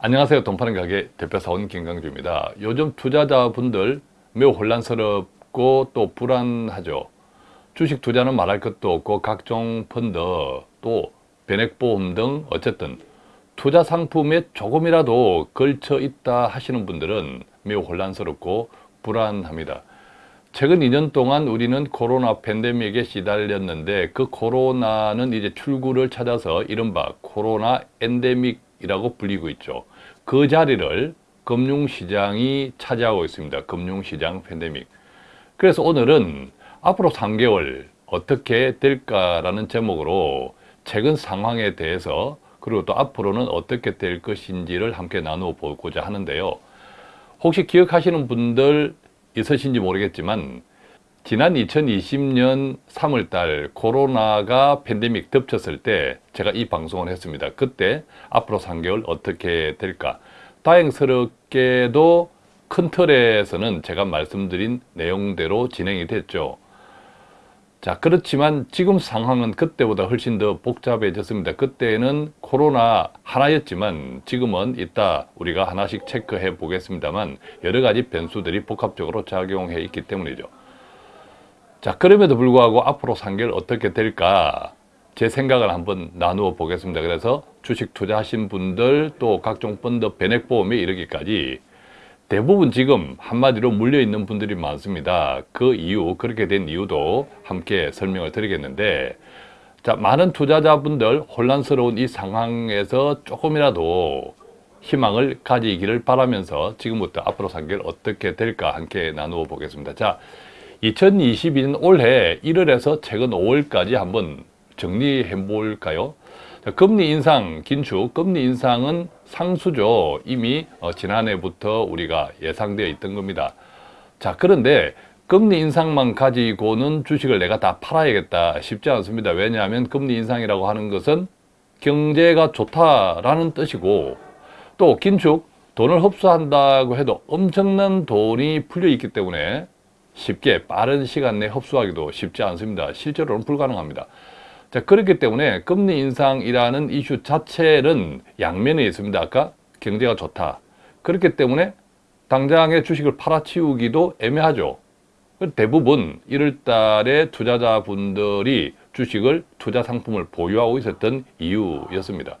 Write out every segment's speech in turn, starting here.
안녕하세요. 돈 파는 가게 대표사원 김강주입니다. 요즘 투자자분들 매우 혼란스럽고 또 불안하죠. 주식 투자는 말할 것도 없고 각종 펀드 또 변액보험 등 어쨌든 투자 상품에 조금이라도 걸쳐 있다 하시는 분들은 매우 혼란스럽고 불안합니다. 최근 2년 동안 우리는 코로나 팬데믹에 시달렸는데 그 코로나는 이제 출구를 찾아서 이른바 코로나 엔데믹 이라고 불리고 있죠. 그 자리를 금융시장이 차지하고 있습니다. 금융시장 팬데믹. 그래서 오늘은 앞으로 3개월 어떻게 될까라는 제목으로 최근 상황에 대해서 그리고 또 앞으로는 어떻게 될 것인지를 함께 나누어 보고자 하는데요. 혹시 기억하시는 분들 있으신지 모르겠지만 지난 2020년 3월달 코로나가 팬데믹 덮쳤을 때 제가 이 방송을 했습니다. 그때 앞으로 3개월 어떻게 될까? 다행스럽게도 큰 틀에서는 제가 말씀드린 내용대로 진행이 됐죠. 자 그렇지만 지금 상황은 그때보다 훨씬 더 복잡해졌습니다. 그때는 코로나 하나였지만 지금은 이따 우리가 하나씩 체크해 보겠습니다만 여러 가지 변수들이 복합적으로 작용해 있기 때문이죠. 자 그럼에도 불구하고 앞으로 3개월 어떻게 될까 제 생각을 한번 나누어 보겠습니다. 그래서 주식 투자하신 분들 또 각종 펀드 변액보험에 이르기까지 대부분 지금 한마디로 물려있는 분들이 많습니다. 그 이유, 그렇게 된 이유도 함께 설명을 드리겠는데 자, 많은 투자자분들 혼란스러운 이 상황에서 조금이라도 희망을 가지기를 바라면서 지금부터 앞으로 3개월 어떻게 될까 함께 나누어 보겠습니다. 자, 2022년 올해 1월에서 최근 5월까지 한번 정리해 볼까요? 자, 금리 인상, 긴축, 금리 인상은 상수죠. 이미 어, 지난해부터 우리가 예상되어 있던 겁니다. 자, 그런데 금리 인상만 가지고는 주식을 내가 다 팔아야겠다 쉽지 않습니다. 왜냐하면 금리 인상이라고 하는 것은 경제가 좋다라는 뜻이고 또 긴축, 돈을 흡수한다고 해도 엄청난 돈이 풀려 있기 때문에 쉽게 빠른 시간 내에 흡수하기도 쉽지 않습니다. 실제로는 불가능합니다. 자, 그렇기 때문에 금리 인상이라는 이슈 자체는 양면에 있습니다. 아까 경제가 좋다. 그렇기 때문에 당장의 주식을 팔아치우기도 애매하죠. 대부분 1월 달에 투자자분들이 주식을 투자 상품을 보유하고 있었던 이유였습니다.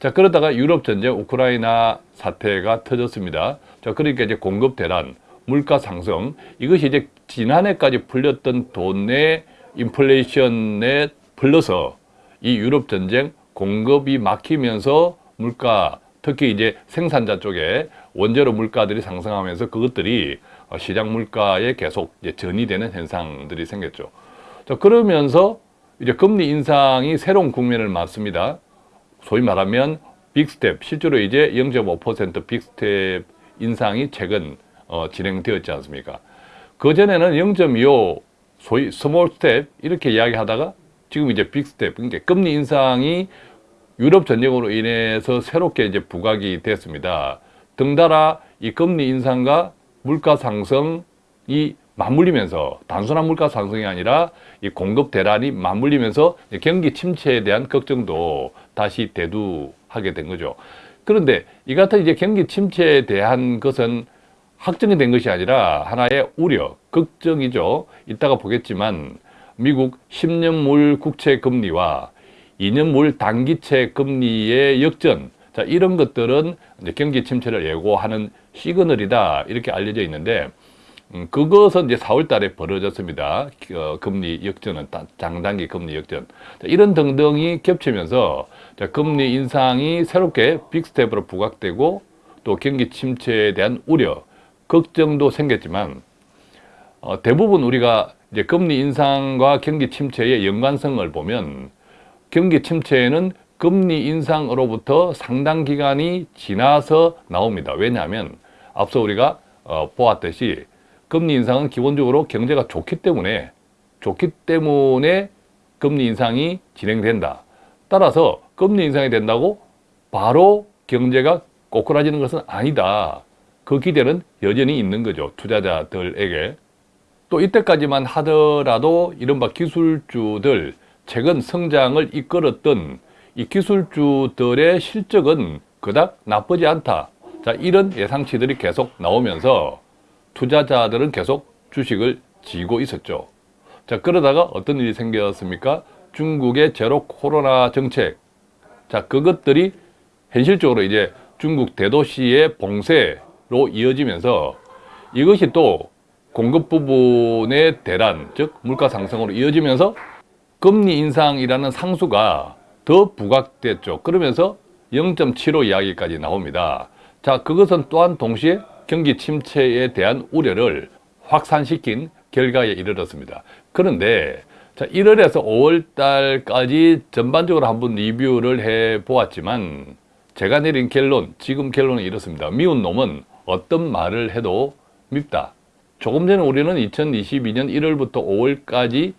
자, 그러다가 유럽 전쟁 우크라이나 사태가 터졌습니다. 자, 그러니까 이제 공급 대란, 물가 상승, 이것이 이제 지난해까지 풀렸던 돈의 인플레이션에 플러서 이 유럽 전쟁 공급이 막히면서 물가 특히 이제 생산자 쪽에 원재료 물가들이 상승하면서 그것들이 시장 물가에 계속 전이되는 현상들이 생겼죠. 자, 그러면서 이제 금리 인상이 새로운 국면을 맞습니다. 소위 말하면 big step, 실제로 이제 0.5% big step 인상이 최근 어, 진행되었지 않습니까? 그전에는 0.25 소위 small step 이렇게 이야기하다가 지금 이제 big step, 그러니까 금리 인상이 유럽 전쟁으로 인해서 새롭게 이제 부각이 됐습니다. 덩달아 이 금리 인상과 물가 상승이 맞물리면서 단순한 물가 상승이 아니라 이 공급 대란이 맞물리면서 경기 침체에 대한 걱정도 다시 대두하게 된 거죠. 그런데 이 같은 이제 경기 침체에 대한 것은 확정이 된 것이 아니라 하나의 우려, 걱정이죠. 이따가 보겠지만 미국 10년물 국채 금리와 2년물 단기채 금리의 역전 자 이런 것들은 경기 침체를 예고하는 시그널이다 이렇게 알려져 있는데 음, 그것은 이제 4월 달에 벌어졌습니다. 어, 금리 역전은 장단기 금리 역전 자, 이런 등등이 겹치면서 자, 금리 인상이 새롭게 big step으로 부각되고 또 경기 침체에 대한 우려 걱정도 생겼지만 어, 대부분 우리가 이제 금리 인상과 경기 침체의 연관성을 보면 경기 침체에는 금리 인상으로부터 상당 기간이 지나서 나옵니다. 왜냐하면 앞서 우리가 어, 보았듯이 금리 인상은 기본적으로 경제가 좋기 때문에 좋기 때문에 금리 인상이 진행된다. 따라서 금리 인상이 된다고 바로 경제가 꼬꾸라지는 것은 아니다. 그 기대는 여전히 있는 거죠. 투자자들에게. 또 이때까지만 하더라도 이른바 기술주들 최근 성장을 이끌었던 이 기술주들의 실적은 그닥 나쁘지 않다. 자, 이런 예상치들이 계속 나오면서 투자자들은 계속 주식을 지고 있었죠. 자, 그러다가 어떤 일이 생겼습니까? 중국의 제로 코로나 정책. 자, 그것들이 현실적으로 이제 중국 대도시의 봉쇄 로 이어지면서 이것이 또 공급 부분의 대란, 즉 물가 상승으로 이어지면서 금리 인상이라는 상수가 더 부각됐죠. 그러면서 0.75 이야기까지 나옵니다. 자, 그것은 또한 동시에 경기 침체에 대한 우려를 확산시킨 결과에 이르렀습니다. 그런데 자, 1월에서 5월 달까지 전반적으로 한번 리뷰를 해 보았지만 제가 내린 결론, 지금 결론은 이렇습니다. 미운 놈은 어떤 말을 해도 밉다. 조금 전에 우리는 2022년 1월부터 5월까지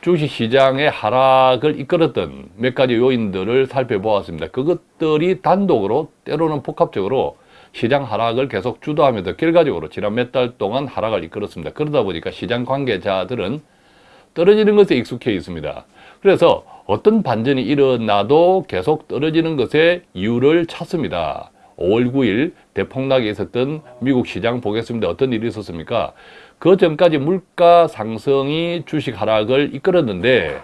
주식시장의 하락을 이끌었던 몇 가지 요인들을 살펴보았습니다. 그것들이 단독으로 때로는 복합적으로 시장 하락을 계속 주도하면서 결과적으로 지난 몇 달 동안 하락을 이끌었습니다. 그러다 보니까 시장 관계자들은 떨어지는 것에 익숙해 있습니다. 그래서 어떤 반전이 일어나도 계속 떨어지는 것에 이유를 찾습니다. 5월 9일 대폭락이 있었던 미국 시장 보겠습니다. 어떤 일이 있었습니까? 그 전까지 물가 상승이 주식 하락을 이끌었는데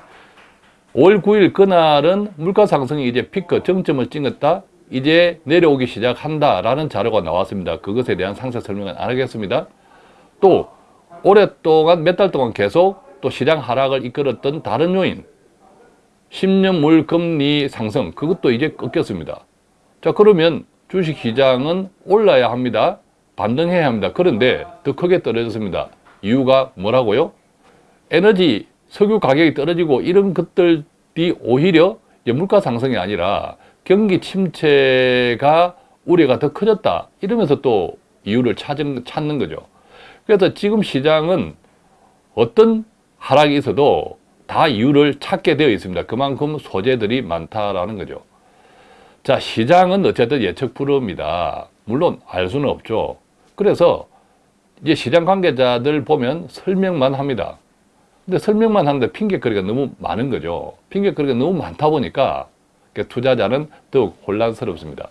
5월 9일 그날은 물가 상승이 이제 피크 정점을 찍었다. 이제 내려오기 시작한다라는 자료가 나왔습니다. 그것에 대한 상세 설명은 안 하겠습니다. 또 오랫동안 몇 달 동안 계속 또 시장 하락을 이끌었던 다른 요인 10년물 금리 상승 그것도 이제 꺾였습니다. 자 그러면 주식시장은 올라야 합니다. 반등해야 합니다. 그런데 더 크게 떨어졌습니다. 이유가 뭐라고요? 에너지, 석유 가격이 떨어지고 이런 것들이 오히려 물가 상승이 아니라 경기 침체가 우려가 더 커졌다. 이러면서 또 이유를 찾는 거죠. 그래서 지금 시장은 어떤 하락이 있어도 다 이유를 찾게 되어 있습니다. 그만큼 소재들이 많다라는 거죠. 자, 시장은 어쨌든 예측 불허입니다. 물론 알 수는 없죠. 그래서 이제 시장 관계자들 보면 설명만 합니다. 근데 설명만 하는데 핑계거리가 너무 많은 거죠. 핑계거리가 너무 많다 보니까 투자자는 더욱 혼란스럽습니다.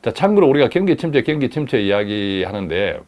자, 참고로 우리가 경기 침체, 경기 침체 이야기 하는데 아,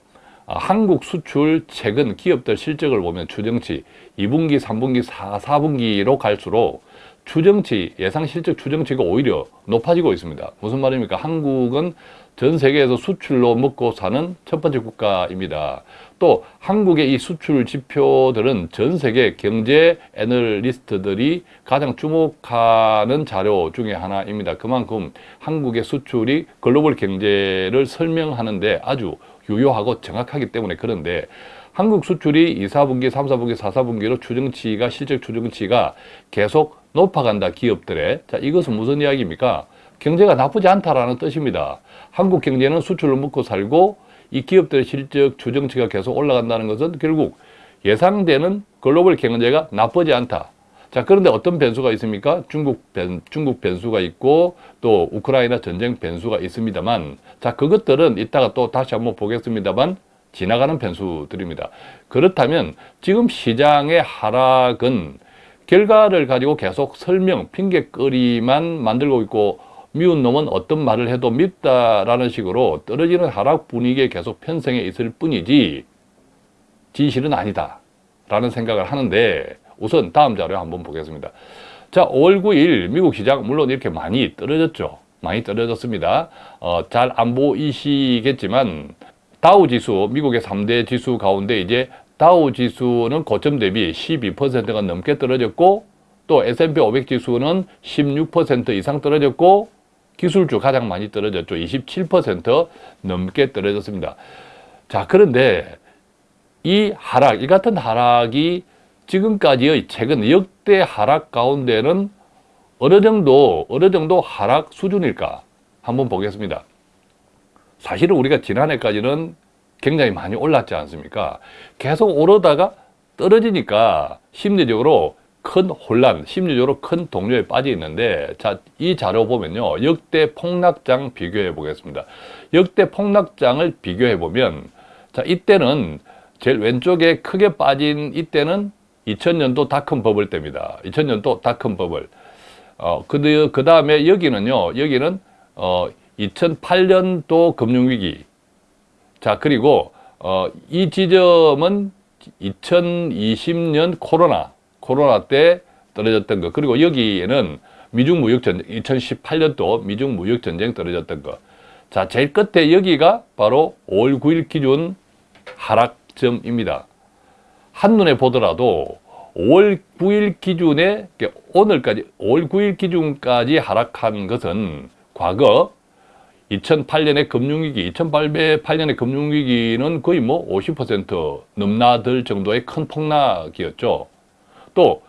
한국 수출 최근 기업들 실적을 보면 추정치 2분기, 3분기, 4, 4분기로 갈수록 추정치, 예상 실적 추정치가 오히려 높아지고 있습니다. 무슨 말입니까? 한국은 전 세계에서 수출로 먹고 사는 첫 번째 국가입니다. 또 한국의 이 수출 지표들은 전 세계 경제 애널리스트들이 가장 주목하는 자료 중에 하나입니다. 그만큼 한국의 수출이 글로벌 경제를 설명하는데 아주 유효하고 정확하기 때문에 그런데 한국 수출이 2, 4분기, 3, 4분기, 4, 4분기로 추정치가 실적 추정치가 계속 높아간다 기업들의 자 이것은 무슨 이야기입니까? 경제가 나쁘지 않다라는 뜻입니다. 한국 경제는 수출을 먹고 살고 이 기업들의 실적 추정치가 계속 올라간다는 것은 결국 예상되는 글로벌 경제가 나쁘지 않다. 자, 그런데 어떤 변수가 있습니까? 중국 변, 중국 변수가 있고 또 우크라이나 전쟁 변수가 있습니다만 자, 그것들은 이따가 또 다시 한번 보겠습니다만 지나가는 변수들입니다. 그렇다면 지금 시장의 하락은 결과를 가지고 계속 설명, 핑계거리만 만들고 있고 미운 놈은 어떤 말을 해도 밉다라는 식으로 떨어지는 하락 분위기에 계속 편성해 있을 뿐이지 진실은 아니다 라는 생각을 하는데 우선 다음 자료 한번 보겠습니다. 자, 5월 9일 미국 시장 물론 이렇게 많이 떨어졌죠. 많이 떨어졌습니다. 어, 잘 안 보이시겠지만 다우 지수, 미국의 3대 지수 가운데 이제 다우 지수는 고점 대비 12%가 넘게 떨어졌고 또 S&P 500 지수는 16% 이상 떨어졌고 기술주 가장 많이 떨어졌죠. 27% 넘게 떨어졌습니다. 자, 그런데 이 하락, 이 같은 하락이 지금까지의 최근 역대 하락 가운데는 어느 정도, 어느 정도 하락 수준일까? 한번 보겠습니다. 사실은 우리가 지난해까지는 굉장히 많이 올랐지 않습니까? 계속 오르다가 떨어지니까 심리적으로 큰 혼란, 심리적으로 큰 동료에 빠져 있는데 자, 이 자료 보면요. 역대 폭락장 비교해 보겠습니다. 역대 폭락장을 비교해 보면 자, 이때는 제일 왼쪽에 크게 빠진 이때는 2000년도 닷컴 버블 때입니다. 2000년도 닷컴 버블. 어, 그, 그 다음에 여기는요. 여기는 어, 2008년도 금융위기. 자, 그리고, 어, 이 지점은 2020년 코로나, 코로나 때 떨어졌던 거. 그리고 여기에는 미중 무역 전쟁, 2018년도 미중 무역 전쟁 떨어졌던 거. 자, 제일 끝에 여기가 바로 5월 9일 기준 하락점입니다. 한눈에 보더라도 5월 9일 기준에 오늘까지 5월 9일 기준까지 하락한 것은 과거 2008년의 금융위기, 2008년의 금융위기는 거의 뭐 50% 넘나들 정도의 큰 폭락이었죠. 또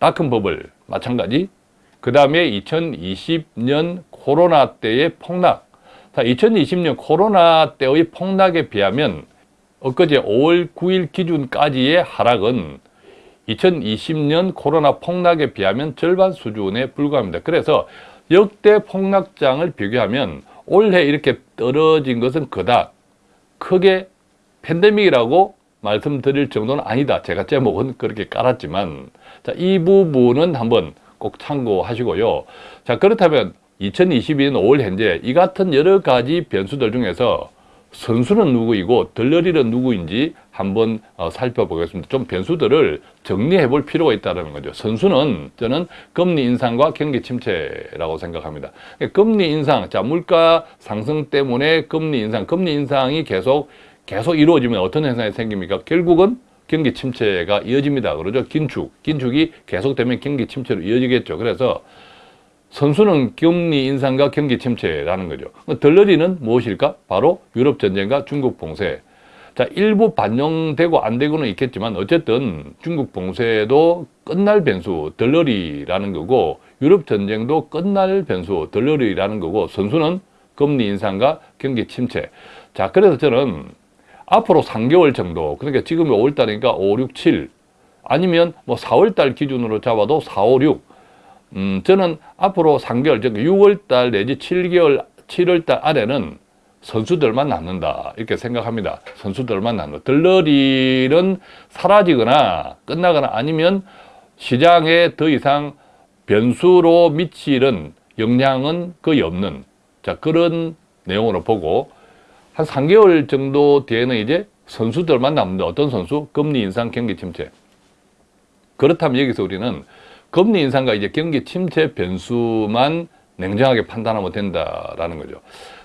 다큰 버블 마찬가지. 그 다음에 2020년 코로나 때의 폭락. 자, 2020년 코로나 때의 폭락에 비하면 엊그제 5월 9일 기준까지의 하락은 2020년 코로나 폭락에 비하면 절반 수준에 불과합니다. 그래서 역대 폭락장을 비교하면 올해 이렇게 떨어진 것은 그닥 크게 팬데믹이라고 말씀드릴 정도는 아니다. 제가 제목은 그렇게 깔았지만 자, 이 부분은 한번 꼭 참고하시고요. 자, 그렇다면 2022년 5월 현재 이 같은 여러 가지 변수들 중에서 선수는 누구이고 덜러리는 누구인지 한번 어, 살펴보겠습니다. 좀 변수들을 정리해 볼 필요가 있다는 거죠. 선수는 저는 금리 인상과 경기 침체라고 생각합니다. 금리 인상, 자, 물가 상승 때문에 금리 인상, 금리 인상이 계속 계속 이루어지면 어떤 현상이 생깁니까? 결국은 경기 침체가 이어집니다. 그러죠? 긴축, 긴축이 계속되면 경기 침체로 이어지겠죠. 그래서 선수는 금리 인상과 경기 침체라는 거죠. 덜러리는 무엇일까? 바로 유럽 전쟁과 중국 봉쇄. 자, 일부 반영되고 안 되고는 있겠지만 어쨌든 중국 봉쇄도 끝날 변수 덜러리라는 거고 유럽 전쟁도 끝날 변수 덜러리라는 거고 선수는 금리 인상과 경기 침체. 자, 그래서 저는 앞으로 3개월 정도 그러니까 지금이 5월달이니까 5, 6, 7 아니면 뭐 4월달 기준으로 잡아도 4, 5, 6 음, 저는 앞으로 3개월, 즉 6월달 내지 7개월, 7월달 안에는 선수들만 남는다 이렇게 생각합니다. 선수들만 남는다. 들러리는 사라지거나 끝나거나 아니면 시장에 더 이상 변수로 미치는 영향은 거의 없는 자 그런 내용으로 보고 한 3개월 정도 뒤에는 이제 선수들만 남는다. 어떤 선수? 금리 인상, 경기 침체. 그렇다면 여기서 우리는 금리 인상과 이제 경기 침체 변수만 냉정하게 판단하면 된다라는 거죠.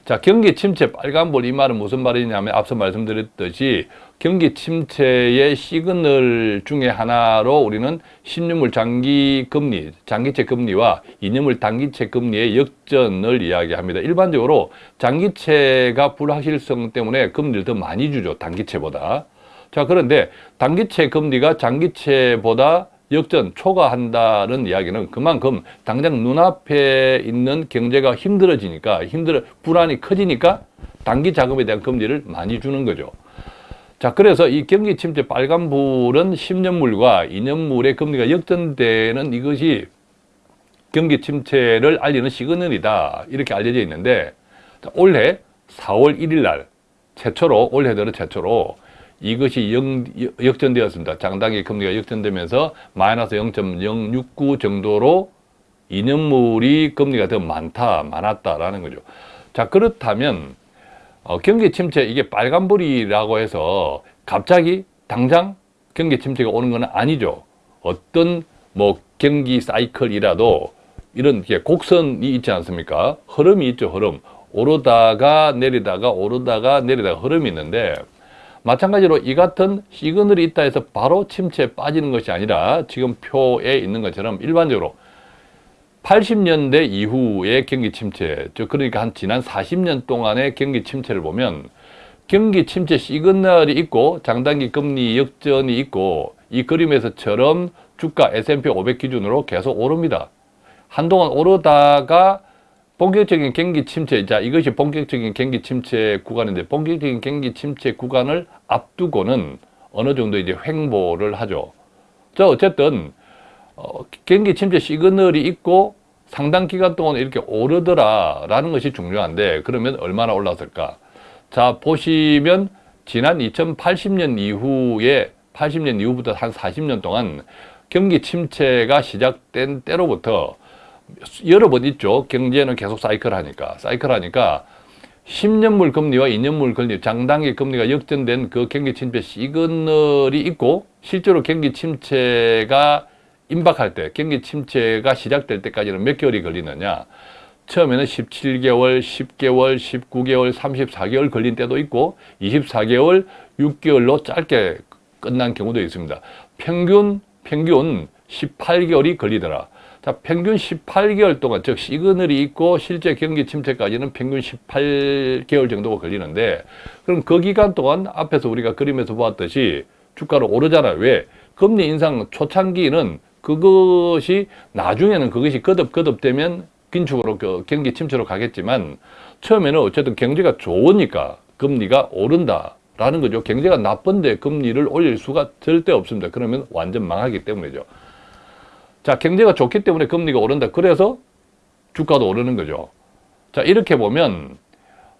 자, 경기 침체 빨간볼 이 말은 무슨 말이냐면 앞서 말씀드렸듯이 경기 침체의 시그널 중에 하나로 우리는 10년물 장기 금리, 장기채 금리와 2년물 단기채 금리의 역전을 이야기합니다. 일반적으로 장기채가 불확실성 때문에 금리를 더 많이 주죠. 단기채보다. 자, 그런데 단기채 금리가 장기채보다 역전 초과한다는 이야기는 그만큼 당장 눈앞에 있는 경제가 힘들어지니까 힘들어 불안이 커지니까 단기 자금에 대한 금리를 많이 주는 거죠. 자, 그래서 이 경기 침체 빨간불은 10년물과 2년물의 금리가 역전되는 이것이 경기 침체를 알리는 시그널이다. 이렇게 알려져 있는데 자, 올해 4월 1일 날 최초로 올해 들어 최초로 이것이 영, 역전되었습니다. 장당의 금리가 역전되면서 마이너스 0.069 정도로 2년물이 금리가 더 많다, 많았다라는 거죠. 자, 그렇다면 어, 경기 침체 이게 빨간불이라고 해서 갑자기 당장 경기 침체가 오는 건 아니죠. 어떤 뭐 경기 사이클이라도 이런 게 곡선이 있지 않습니까? 흐름이 있죠, 흐름. 오르다가 내리다가 오르다가 내리다가 흐름이 있는데 마찬가지로 이 같은 시그널이 있다 해서 바로 침체에 빠지는 것이 아니라 지금 표에 있는 것처럼 일반적으로 80년대 이후의 경기 침체, 즉 그러니까 한 지난 40년 동안의 경기 침체를 보면 경기 침체 시그널이 있고 장단기 금리 역전이 있고 이 그림에서처럼 주가 S&P 500 기준으로 계속 오릅니다. 한동안 오르다가 본격적인 경기 침체, 자 이것이 본격적인 경기 침체 구간인데 본격적인 경기 침체 구간을 앞두고는 어느 정도 이제 횡보를 하죠. 자 어쨌든 어, 경기 침체 시그널이 있고 상당 기간 동안 이렇게 오르더라 라는 것이 중요한데 그러면 얼마나 올랐을까? 자 보시면 지난 2080년 이후에 80년 이후부터 한 40년 동안 경기 침체가 시작된 때로부터 여러 번 있죠. 경제는 계속 사이클 하니까. 사이클 하니까 10년물 금리와 2년물 금리, 장단기 금리가 역전된 그 경기 침체 시그널이 있고 실제로 경기 침체가 임박할 때, 경기 침체가 시작될 때까지는 몇 개월이 걸리느냐. 처음에는 17개월, 10개월, 19개월, 34개월 걸린 때도 있고 24개월, 6개월로 짧게 끝난 경우도 있습니다. 평균, 평균 18개월이 걸리더라. 자, 평균 18개월 동안, 즉, 시그널이 있고 실제 경기 침체까지는 평균 18개월 정도가 걸리는데, 그럼 그 기간 동안 앞에서 우리가 그림에서 보았듯이 주가로 오르잖아요. 왜? 금리 인상 초창기는 그것이 나중에는 그것이 거듭거듭되면 긴축으로 그 경기 침체로 가겠지만 처음에는 어쨌든 경제가 좋으니까 금리가 오른다 라는 거죠. 경제가 나쁜데 금리를 올릴 수가 절대 없습니다. 그러면 완전 망하기 때문이죠. 자, 경제가 좋기 때문에 금리가 오른다. 그래서 주가도 오르는 거죠. 자, 이렇게 보면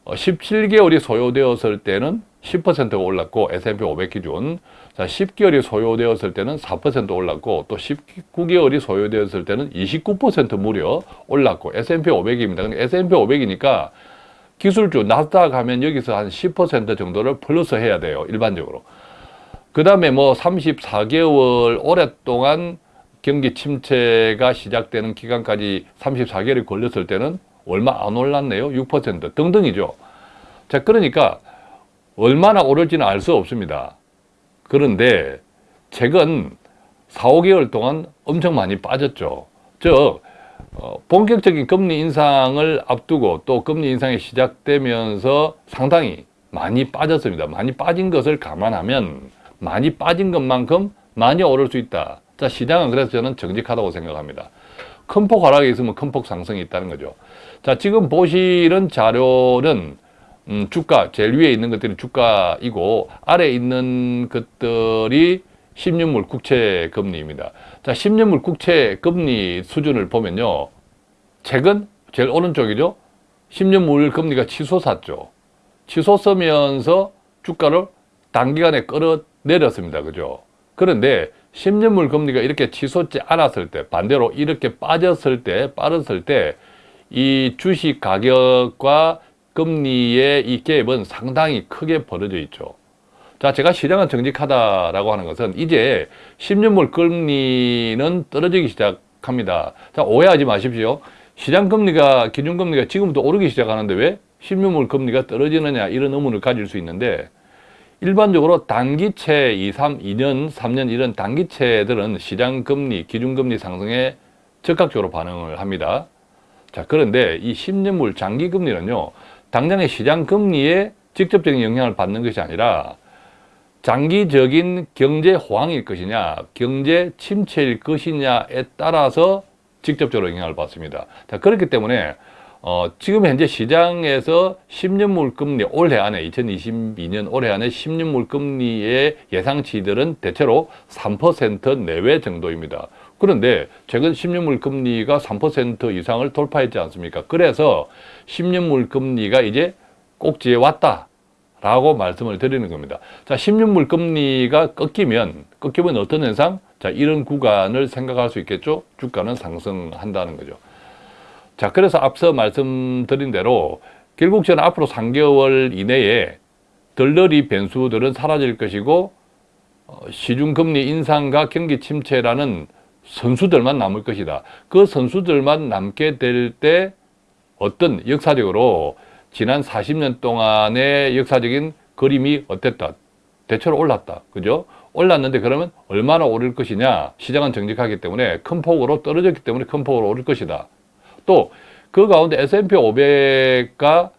17개월이 어, 소요되었을 때는 10%가 올랐고 S&P 500 기준 자 10개월이 소요되었을 때는 4% 올랐고 또 19개월이 소요되었을 때는 29% 무려 올랐고 S&P 500입니다. 근데 S&P 500이니까 기술주 나스닥 하면 여기서 한 10% 정도를 플러스 해야 돼요. 일반적으로. 그 다음에 뭐 34개월 오랫동안 경기 침체가 시작되는 기간까지 34개월이 걸렸을 때는 얼마 안 올랐네요. 6% 등등이죠. 자, 그러니까 얼마나 오를지는 알 수 없습니다. 그런데 최근 4, 5개월 동안 엄청 많이 빠졌죠. 즉, 어, 본격적인 금리 인상을 앞두고 또 금리 인상이 시작되면서 상당히 많이 빠졌습니다. 많이 빠진 것을 감안하면 많이 빠진 것만큼 많이 오를 수 있다. 자, 시장은 그래서 저는 정직하다고 생각합니다. 큰 폭 하락이 있으면 큰 폭 상승이 있다는 거죠. 자, 지금 보시는 자료는 음, 주가, 제일 위에 있는 것들이 주가이고 아래 있는 것들이 10년물 국채 금리입니다. 자, 10년물 국채 금리 수준을 보면요. 최근 제일 오른쪽이죠. 10년물 금리가 치솟았죠. 치솟으면서 주가를 단기간에 끌어내렸습니다. 그죠? 그런데 10년물 금리가 이렇게 치솟지 않았을 때 반대로 이렇게 빠졌을 때 빠졌을 때 이 주식 가격과 금리의 이 갭은 상당히 크게 벌어져 있죠. 자, 제가 시장은 정직하다라고 하는 것은 이제 10년물 금리는 떨어지기 시작합니다. 자, 오해하지 마십시오. 시장 금리가, 기준 금리가 지금부터 오르기 시작하는데 왜 10년물 금리가 떨어지느냐 이런 의문을 가질 수 있는데 일반적으로 단기채 2, 3, 2년, 3년 이런 단기채들은 시장 금리, 기준 금리 상승에 적극적으로 반응을 합니다. 자, 그런데 이 10년물 장기 금리는요. 당장의 시장 금리에 직접적인 영향을 받는 것이 아니라 장기적인 경제 호황일 것이냐, 경제 침체일 것이냐에 따라서 직접적으로 영향을 받습니다. 자, 그렇기 때문에 어, 지금 현재 시장에서 10년물 금리 올해 안에 2022년 올해 안에 10년물 금리의 예상치들은 대체로 3% 내외 정도입니다. 그런데 최근 10년물 금리가 3% 이상을 돌파했지 않습니까? 그래서 10년물 금리가 이제 꼭지에 왔다. 라고 말씀을 드리는 겁니다. 자, 10년물 금리가 꺾이면, 꺾이면 어떤 현상? 자, 이런 구간을 생각할 수 있겠죠? 주가는 상승한다는 거죠. 자, 그래서 앞서 말씀드린 대로 결국 저는 앞으로 3개월 이내에 덜덜이 변수들은 사라질 것이고 어, 시중금리 인상과 경기 침체라는 선수들만 남을 것이다. 그 선수들만 남게 될 때 어떤 역사적으로 지난 40년 동안의 역사적인 그림이 어땠다? 대체로 올랐다. 그죠? 올랐는데 그러면 얼마나 오를 것이냐? 시장은 정직하기 때문에 큰 폭으로 떨어졌기 때문에 큰 폭으로 오를 것이다. 또 그 가운데 S&P 500과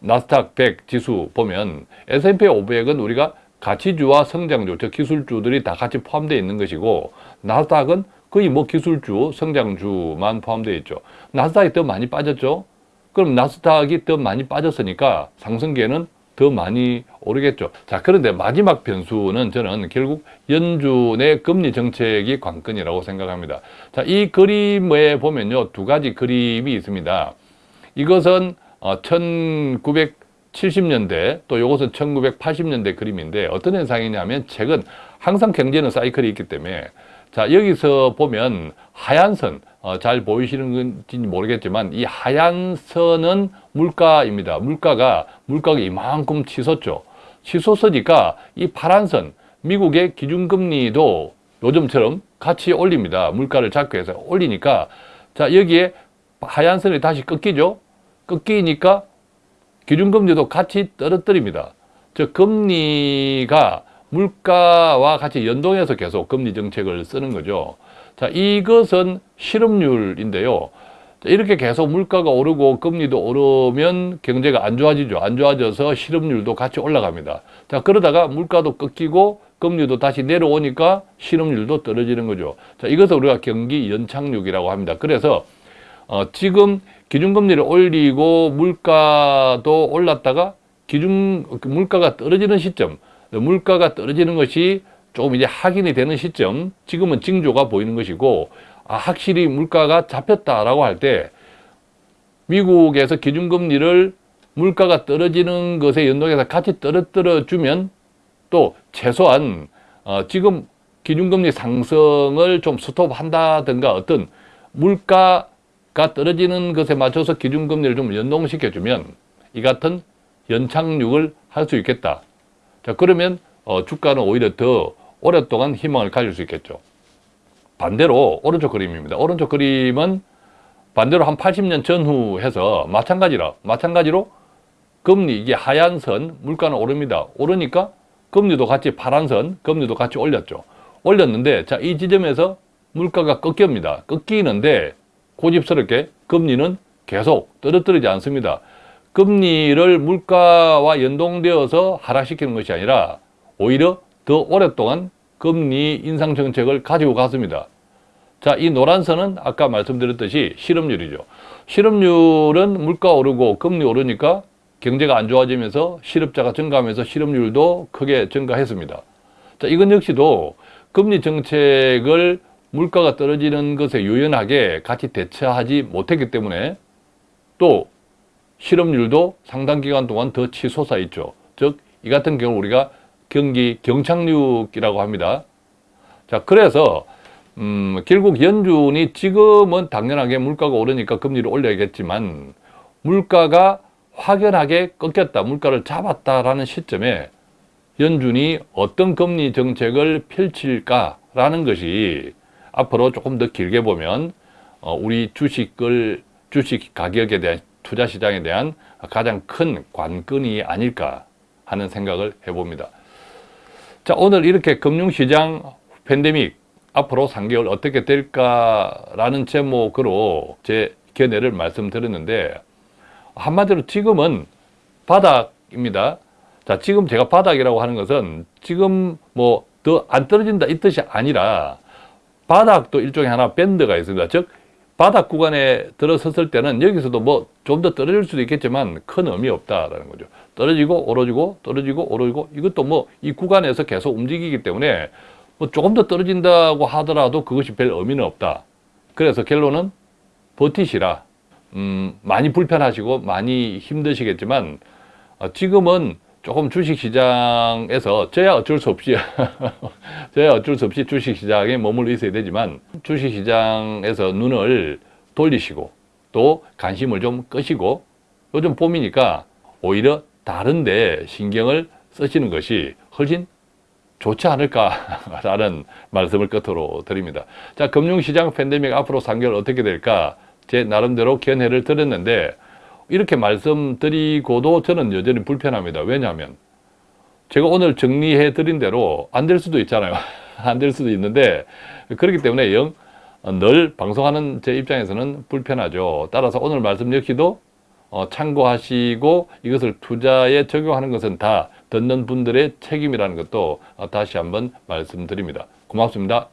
나스닥 100 지수 보면 S&P 500은 우리가 가치주와 성장주, 즉 기술주들이 다 같이 포함되어 있는 것이고 나스닥은 거의 뭐 기술주, 성장주만 포함되어 있죠. 나스닥이 더 많이 빠졌죠. 그럼 나스닥이 더 많이 빠졌으니까 상승계는 더 많이 오르겠죠. 자, 그런데 마지막 변수는 저는 결국 연준의 금리 정책이 관건이라고 생각합니다. 자, 이 그림에 보면요. 두 가지 그림이 있습니다. 이것은 1970년대 어, 또 이것은 1980년대 그림인데 어떤 현상이냐면 최근 항상 경제는 사이클이 있기 때문에 자, 여기서 보면 하얀 선, 어, 잘 보이시는 건지 모르겠지만 이 하얀 선은 물가입니다. 물가가, 물가가 이만큼 치솟죠. 치솟으니까 이 파란 선, 미국의 기준금리도 요즘처럼 같이 올립니다. 물가를 잡기 위해서 올리니까 자, 여기에 하얀 선이 다시 꺾이죠. 꺾이니까 기준금리도 같이 떨어뜨립니다. 즉 금리가 물가와 같이 연동해서 계속 금리 정책을 쓰는 거죠. 자, 이것은 실업률인데요. 자, 이렇게 계속 물가가 오르고 금리도 오르면 경제가 안 좋아지죠. 안 좋아져서 실업률도 같이 올라갑니다. 자, 그러다가 물가도 꺾이고 금리도 다시 내려오니까 실업률도 떨어지는 거죠. 자, 이것을 우리가 경기 연착륙이라고 합니다. 그래서 어, 지금 기준금리를 올리고 물가도 올랐다가 기준 물가가 떨어지는 시점, 물가가 떨어지는 것이 조금 이제 확인이 되는 시점, 지금은 징조가 보이는 것이고, 아, 확실히 물가가 잡혔다라고 할 때, 미국에서 기준금리를 물가가 떨어지는 것에 연동해서 같이 떨어뜨려 주면 또 최소한 어, 지금 기준금리 상승을 좀 스톱한다든가 어떤 물가가 떨어지는 것에 맞춰서 기준금리를 좀 연동시켜주면 이 같은 연착륙을 할 수 있겠다. 자 그러면 어, 주가는 오히려 더 오랫동안 희망을 가질 수 있겠죠. 반대로 오른쪽 그림입니다. 오른쪽 그림은 반대로 한 80년 전후 해서 마찬가지라 마찬가지로 금리 이게 하얀 선 물가는 오릅니다. 오르니까 금리도 같이 파란 선 금리도 같이 올렸죠. 올렸는데 자 이 지점에서 물가가 꺾입니다. 꺾이는데 고집스럽게 금리는 계속 떨어뜨리지 않습니다. 금리를 물가와 연동되어서 하락시키는 것이 아니라 오히려 더 오랫동안 금리 인상 정책을 가지고 갔습니다. 자, 이 노란 선은 아까 말씀드렸듯이 실업률이죠. 실업률은 물가 오르고 금리 오르니까 경제가 안 좋아지면서 실업자가 증가하면서 실업률도 크게 증가했습니다. 자, 이건 역시도 금리 정책을 물가가 떨어지는 것에 유연하게 같이 대처하지 못했기 때문에 또 실업률도 상당 기간 동안 더 치솟아 있죠. 즉, 이 같은 경우 우리가 경기 경착륙이라고 합니다. 자, 그래서 음, 결국 연준이 지금은 당연하게 물가가 오르니까 금리를 올려야겠지만 물가가 확연하게 꺾였다, 물가를 잡았다라는 시점에 연준이 어떤 금리 정책을 펼칠까라는 것이 앞으로 조금 더 길게 보면 어, 우리 주식을 주식 가격에 대한 투자 시장에 대한 가장 큰 관건이 아닐까 하는 생각을 해봅니다. 자, 오늘 이렇게 금융시장 팬데믹 앞으로 3개월 어떻게 될까라는 제목으로 제 견해를 말씀드렸는데 한마디로 지금은 바닥입니다. 자, 지금 제가 바닥이라고 하는 것은 지금 뭐 더 안 떨어진다 이 뜻이 아니라 바닥도 일종의 하나 밴드가 있습니다. 즉 바닥 구간에 들어섰을 때는 여기서도 뭐 좀 더 떨어질 수도 있겠지만 큰 의미 없다라는 거죠. 떨어지고 오르지고 떨어지고 오르고 이것도 뭐 이 구간에서 계속 움직이기 때문에 뭐 조금 더 떨어진다고 하더라도 그것이 별 의미는 없다. 그래서 결론은 버티시라. 음, 많이 불편하시고 많이 힘드시겠지만 어, 지금은 조금 주식시장에서 저야 어쩔 수 없이 저야 어쩔 수 없이 주식시장에 머물러 있어야 되지만 주식시장에서 눈을 돌리시고 또 관심을 좀 끄시고 요즘 봄이니까 오히려 다른데 신경을 쓰시는 것이 훨씬 좋지 않을까라는 말씀을 끝으로 드립니다. 자, 금융시장 팬데믹 앞으로 3개월 어떻게 될까? 제 나름대로 견해를 드렸는데 이렇게 말씀드리고도 저는 여전히 불편합니다. 왜냐하면 제가 오늘 정리해 드린 대로 안 될 수도 있잖아요. 안 될 수도 있는데 그렇기 때문에 영, 늘 방송하는 제 입장에서는 불편하죠. 따라서 오늘 말씀 역시도 어, 참고하시고 이것을 투자에 적용하는 것은 다 듣는 분들의 책임이라는 것도 다시 한번 말씀드립니다. 고맙습니다.